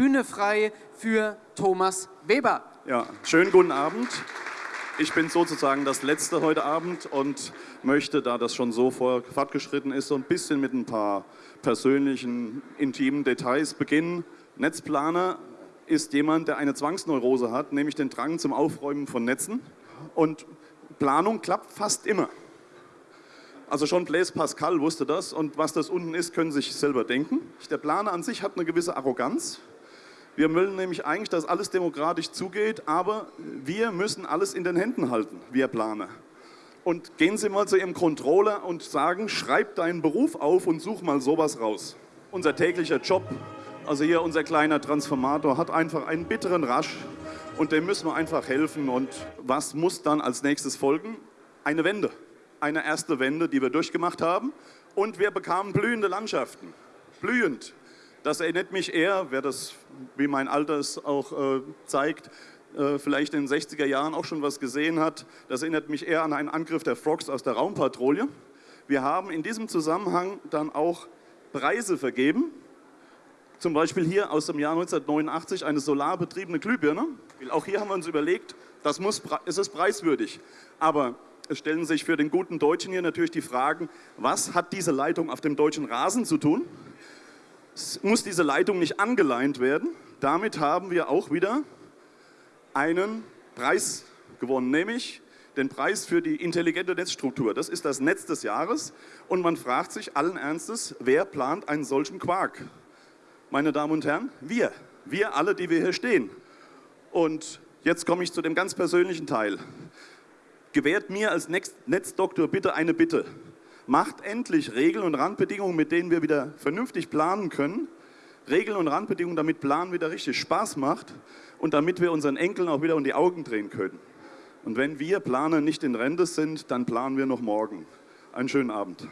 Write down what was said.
Bühne frei für Thomas Weber. Ja, schönen guten Abend. Ich bin sozusagen das Letzte heute Abend und möchte, da das schon so fortgeschritten ist, so ein bisschen mit ein paar persönlichen, intimen Details beginnen. Netzplaner ist jemand, der eine Zwangsneurose hat, nämlich den Drang zum Aufräumen von Netzen. Und Planung klappt fast immer. Also schon Blaise Pascal wusste das und was das unten ist, können Sie sich selber denken. Der Planer an sich hat eine gewisse Arroganz. Wir wollen nämlich eigentlich, dass alles demokratisch zugeht, aber wir müssen alles in den Händen halten, wir Planer. Und gehen Sie mal zu Ihrem Controller und sagen, schreib deinen Beruf auf und such mal sowas raus. Unser täglicher Job, also hier unser kleiner Transformator, hat einfach einen bitteren Rasch und dem müssen wir einfach helfen. Und was muss dann als nächstes folgen? Eine Wende. Eine erste Wende, die wir durchgemacht haben. Und wir bekamen blühende Landschaften. Blühend. Das erinnert mich eher, wer das, wie mein Alter es auch äh, zeigt, äh, vielleicht in den 60er Jahren auch schon was gesehen hat. Das erinnert mich eher an einen Angriff der Frogs aus der Raumpatrouille. Wir haben in diesem Zusammenhang dann auch Preise vergeben. Zum Beispiel hier aus dem Jahr 1989 eine solarbetriebene Glühbirne. Auch hier haben wir uns überlegt, das muss, es ist preiswürdig. Aber es stellen sich für den guten Deutschen hier natürlich die Fragen, was hat diese Leitung auf dem deutschen Rasen zu tun? Muss diese Leitung nicht angeleint werden. Damit haben wir auch wieder einen Preis gewonnen, nämlich den Preis für die intelligente Netzstruktur. Das ist das Netz des Jahres und man fragt sich allen Ernstes, wer plant einen solchen Quark? Meine Damen und Herren, wir. Wir alle, die wir hier stehen. Und jetzt komme ich zu dem ganz persönlichen Teil. Gewährt mir als Netzdoktor bitte eine Bitte. Macht endlich Regeln und Randbedingungen, mit denen wir wieder vernünftig planen können. Regeln und Randbedingungen, damit Planen wieder richtig Spaß macht und damit wir unseren Enkeln auch wieder um die Augen drehen können. Und wenn wir Planer nicht in Rente sind, dann planen wir noch morgen. Einen schönen Abend.